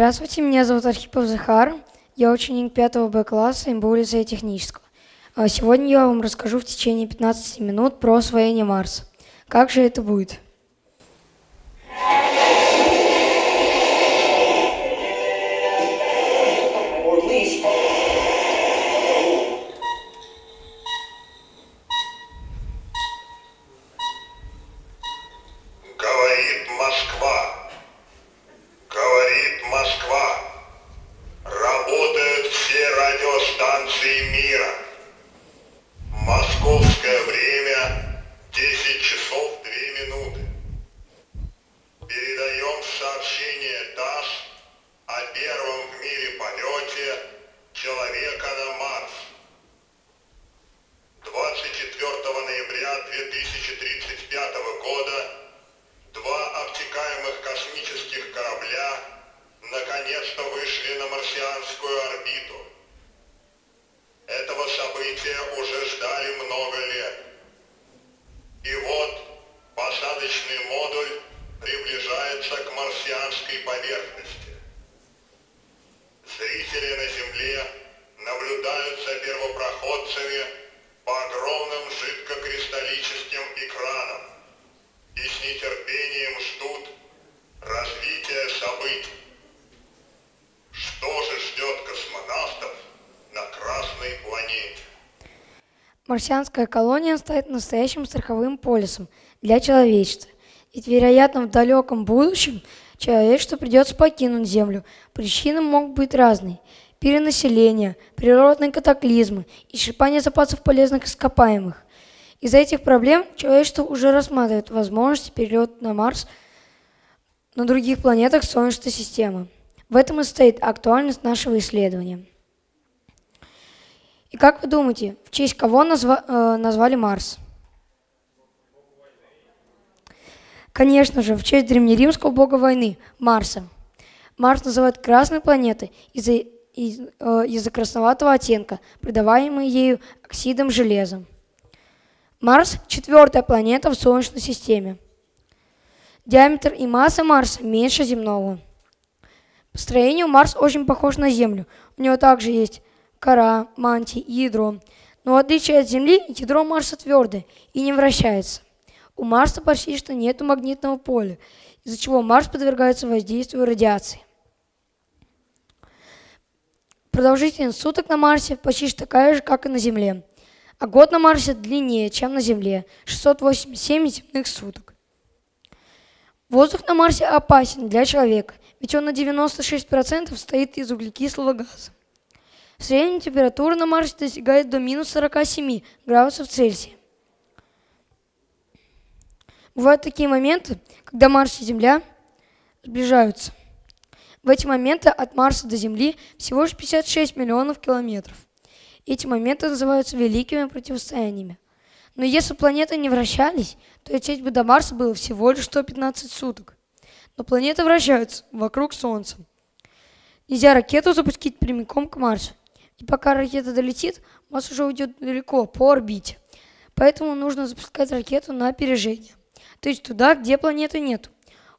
Здравствуйте, меня зовут Архипов Захар. Я ученик 5 Б класса МБУ лицея технического. А Сегодня я вам расскажу в течение 15 минут про освоение Марса. Как же это будет? События уже ждали много лет. Марсианская колония станет настоящим страховым полисом для человечества. Ведь, вероятно, в далеком будущем человечеству придется покинуть Землю. Причины могут быть разные. Перенаселение, природные катаклизмы, исчерпание запасов полезных ископаемых. Из-за этих проблем человечество уже рассматривает возможность перелета на Марс на других планетах Солнечной системы. В этом и стоит актуальность нашего исследования. И как вы думаете, в честь кого назва- э, назвали Марс? Конечно же, в честь древнеримского бога войны Марса. Марс называют красной планетой из-за из- э, красноватого оттенка, придаваемый ею оксидом железа. Марс – четвертая планета в Солнечной системе. Диаметр и масса Марса меньше земного. По строению Марс очень похож на Землю. У него также есть кора, мантия и ядро. Но в отличие от Земли, ядро Марса твердое и не вращается. У Марса почти что нет магнитного поля, из-за чего Марс подвергается воздействию радиации. Продолжительность суток на Марсе почти что такая же, как и на Земле. А год на Марсе длиннее, чем на Земле – 687 земных суток. Воздух на Марсе опасен для человека, ведь он на 96% состоит из углекислого газа. Средняя температура на Марсе достигает до минус 47 градусов Цельсия. Бывают такие моменты, когда Марс и Земля сближаются. В эти моменты от Марса до Земли всего лишь 56 миллионов километров. Эти моменты называются великими противостояниями. Но если планеты не вращались, то лететь бы до Марса было всего лишь 115 суток. Но планеты вращаются вокруг Солнца. Нельзя ракету запустить прямиком к Марсу. И пока ракета долетит, Марс уже уйдет далеко, по орбите. Поэтому нужно запускать ракету на опережение. То есть туда, где планеты нет.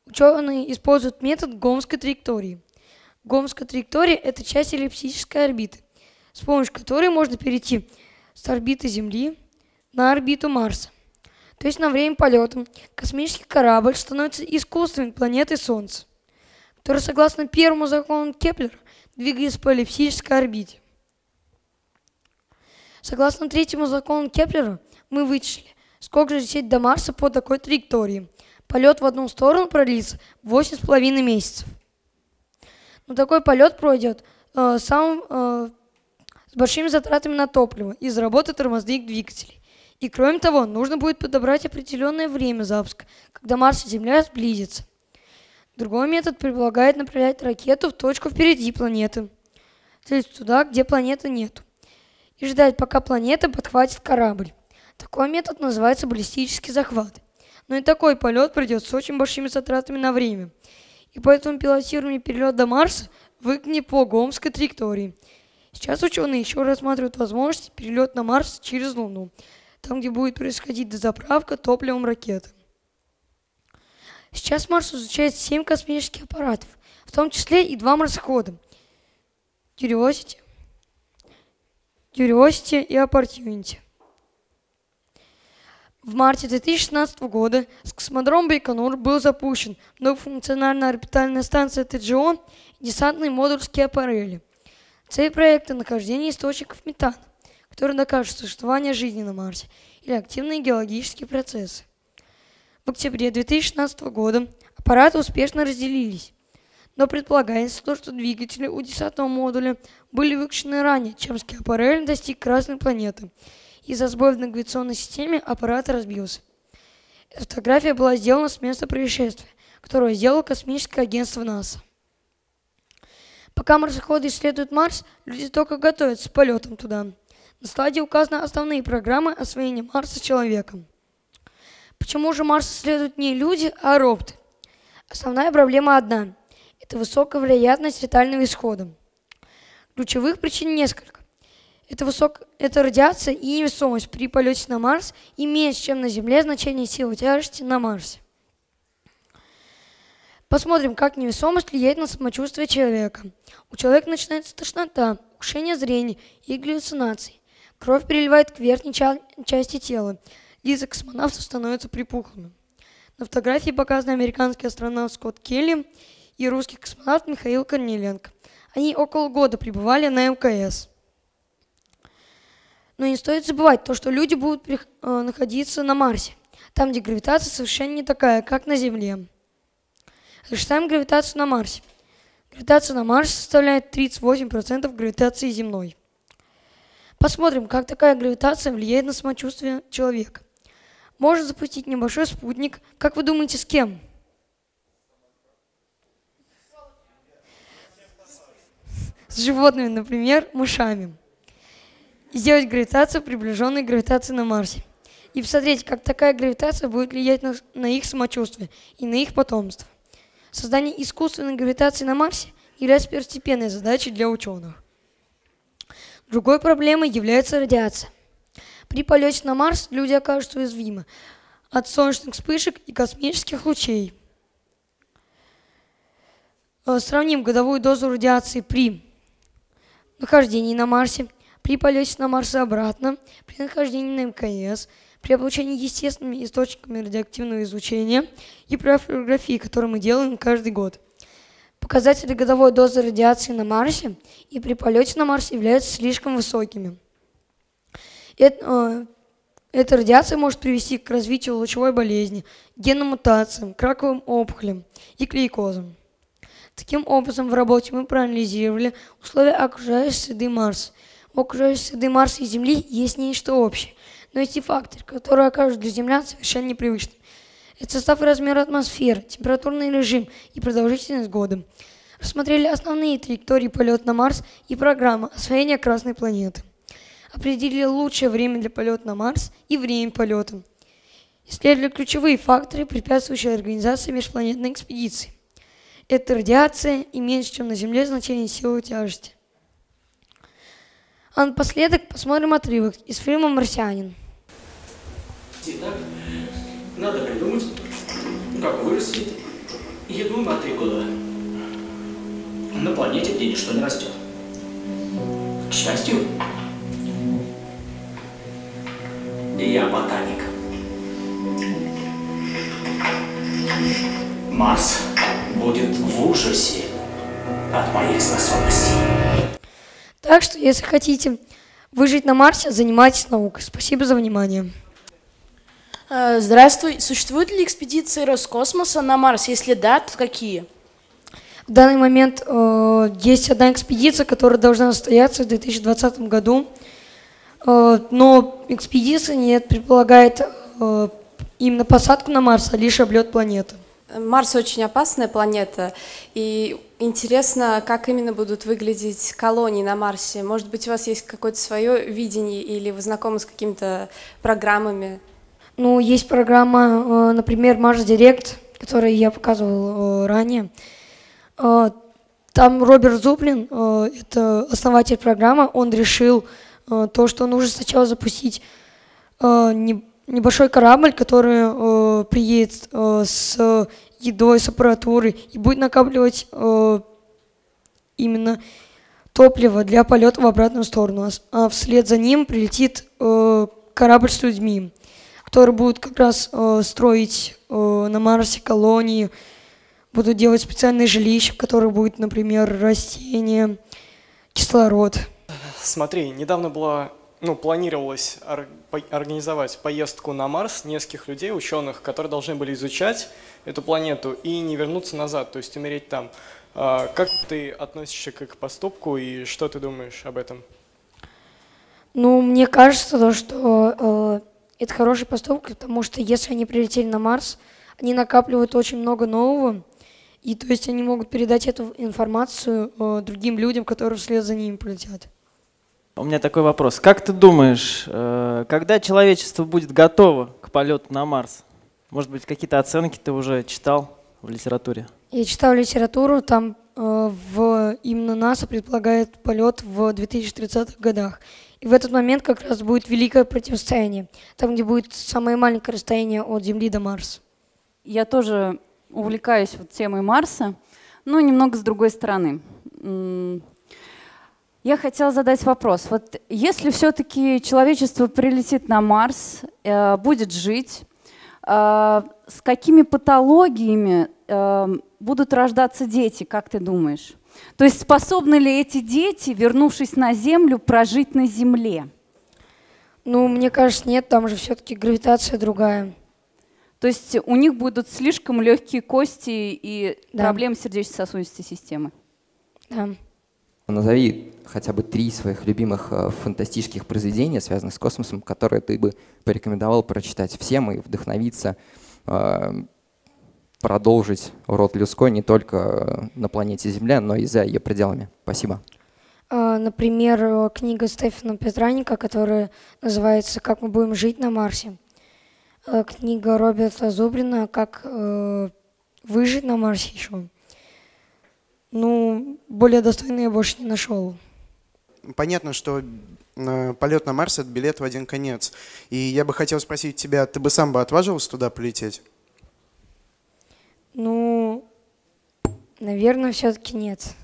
Ученые используют метод гомской траектории. Гомская траектория – это часть эллиптической орбиты, с помощью которой можно перейти с орбиты Земли на орбиту Марса. То есть на время полета космический корабль становится искусственной планетой Солнца, которая, согласно первому закону Кеплера, двигается по эллиптической орбите. Согласно третьему закону Кеплера, мы вычислили, сколько же лететь до Марса по такой траектории. Полет в одну сторону продлится 8,5 месяцев. Но такой полет пройдет э, сам, э, с большими затратами на топливо из-за работы тормозных двигателей. И кроме того, нужно будет подобрать определенное время запуска, когда Марс и Земля сблизятся. Другой метод предполагает направлять ракету в точку впереди планеты, то есть туда, где планеты нет, и ждать, пока планета подхватит корабль. Такой метод называется баллистический захват. Но и такой полет придет с очень большими затратами на время. И поэтому пилотируемый перелет до Марса выгоднее по гомской траектории. Сейчас ученые еще рассматривают возможность перелет на Марс через Луну, там, где будет происходить дозаправка топливом ракеты. Сейчас Марс изучает 7 космических аппаратов, в том числе и два марсохода Curiosity, Curiosity и Opportunity. В марте 2016 года с космодрома Байконур был запущен многофункциональная орбитальная станция ТГО и десантный модуль Скиапарелли. Цель проекта – нахождение источников метана, которые докажут существование жизни на Марсе или активные геологические процессы. В октябре 2016 года аппараты успешно разделились, но предполагается то, что двигатели у десантного модуля были выключены ранее, чем Скиапарелли достиг Красной планеты – из-за сбоя в навигационной системе аппарат разбился. Эта фотография была сделана с места происшествия, которое сделало космическое агентство НАСА. Пока марсоходы исследуют Марс, люди только готовятся к полетам туда. На стадии указаны основные программы освоения Марса человеком. Почему же Марс исследуют не люди, а роботы? Основная проблема одна – это высокая вероятность летального исхода. Ключевых причин несколько. Это, высок... это радиация и невесомость при полете на Марс и меньше, чем на Земле, значение силы тяжести на Марсе. Посмотрим, как невесомость влияет на самочувствие человека. У человека начинается тошнота, ухудшение зрения и галлюцинации. Кровь переливает к верхней ча части тела. Лица космонавтов становятся припухлыми. На фотографии показаны американский астронавт Скотт Келли и русский космонавт Михаил Корнеленко. Они около года пребывали на МКС. Но не стоит забывать то, что люди будут э, находиться на Марсе, там, где гравитация совершенно не такая, как на Земле. Рассчитаем гравитацию на Марсе. Гравитация на Марсе составляет 38% гравитации земной. Посмотрим, как такая гравитация влияет на самочувствие человека. Можно запустить небольшой спутник. Как вы думаете, с кем? С животными, например, мышами сделать гравитацию, приближенной гравитации на Марсе. И посмотреть, как такая гравитация будет влиять на, на их самочувствие и на их потомство. Создание искусственной гравитации на Марсе является первостепенной задачей для ученых. Другой проблемой является радиация. При полете на Марс люди окажутся уязвимы от солнечных вспышек и космических лучей. Э, сравним годовую дозу радиации при нахождении на Марсе – при полете на Марс и обратно, при нахождении на МКС, при облучении естественными источниками радиоактивного излучения и при фотографии, которую мы делаем каждый год. Показатели годовой дозы радиации на Марсе и при полете на Марс являются слишком высокими. Это, э, эта радиация может привести к развитию лучевой болезни, генным мутациям, краковым опухолям и клейкозам. Таким образом, в работе мы проанализировали условия окружающей среды Марса – в окружающей среды Марса и Земли есть нечто общее, но есть и факторы, которые окажут для землян совершенно непривычными. Это состав и размер атмосферы, температурный режим и продолжительность года. Рассмотрели основные траектории полета на Марс и программы освоения Красной планеты. Определили лучшее время для полета на Марс и время полета. Исследовали ключевые факторы, препятствующие организации межпланетной экспедиции. Это радиация и меньше, чем на Земле, значение силы тяжести. А напоследок посмотрим отрывок из фильма «Марсианин». Итак, надо придумать, как вырастить еду на три года на планете, где ничто не растет. К счастью, я ботаник. Марс будет в ужасе от моих способностей. Так что, если хотите выжить на Марсе, занимайтесь наукой. Спасибо за внимание. Э, здравствуй. Существуют ли экспедиции Роскосмоса на Марс? Если да, то какие? В данный момент э, есть одна экспедиция, которая должна состояться в 2020 году. Э, но экспедиция нет, предполагает э, именно посадку на Марс, а лишь облет планеты. Марс очень опасная планета, и интересно, как именно будут выглядеть колонии на Марсе. Может быть, у вас есть какое-то свое видение, или вы знакомы с какими-то программами? Ну, есть программа, э, например, Марс Директ, которую я показывал э, ранее. Э, там Роберт Зуплин, это основатель программы, он решил то, что нужно сначала запустить не небольшой корабль, который э, приедет э, с едой, с аппаратурой и будет накапливать э, именно топливо для полета в обратную сторону. А А вслед за ним прилетит э, корабль с людьми, которые будут как раз э, строить э, на Марсе колонии, будут делать специальные жилища, в которых будет, например, растения, кислород. Смотри, недавно было, ну, планировалось организовать поездку на Марс нескольких людей, ученых, которые должны были изучать эту планету и не вернуться назад, то есть умереть там. А, Как ты относишься к их поступку и что ты думаешь об этом? Ну, мне кажется, то, что э, это хороший поступок, потому что если они прилетели на Марс, они накапливают очень много нового, и то есть они могут передать эту информацию э, другим людям, которые вслед за ними полетят. У меня такой вопрос. Как ты думаешь, э, когда человечество будет готово к полету на Марс? Может быть, какие-то оценки ты уже читал в литературе? Я читал литературу, там э, в именно НАСА предполагает полет в 2030-х годах. И в этот момент как раз будет великое противостояние, там, где будет самое маленькое расстояние от Земли до Марса. Я тоже увлекаюсь вот темой Марса, но немного с другой стороны. Я хотела задать вопрос. Вот если все-таки человечество прилетит на Марс, э, будет жить, э, с какими патологиями э, будут рождаться дети, как ты думаешь? То есть способны ли эти дети, вернувшись на Землю, прожить на Земле? Ну, мне кажется, нет, там же все-таки гравитация другая. То есть у них будут слишком легкие кости и Да. проблемы сердечно-сосудистой системы. Да. Назови хотя бы три своих любимых э, фантастических произведения, связанных с космосом, которые ты бы порекомендовал прочитать всем и вдохновиться, э, продолжить род людской не только э, на планете Земля, но и за ее пределами. Спасибо. Например, книга Стефана Петраника, которая называется «Как мы будем жить на Марсе». Книга Роберта Зубрина «Как выжить на Марсе еще». Ну, более достойно я больше не нашел. Понятно, что э, полет на Марс — это билет в один конец. И я бы хотел спросить тебя, ты бы сам бы отважился туда полететь? Ну, наверное, все-таки нет.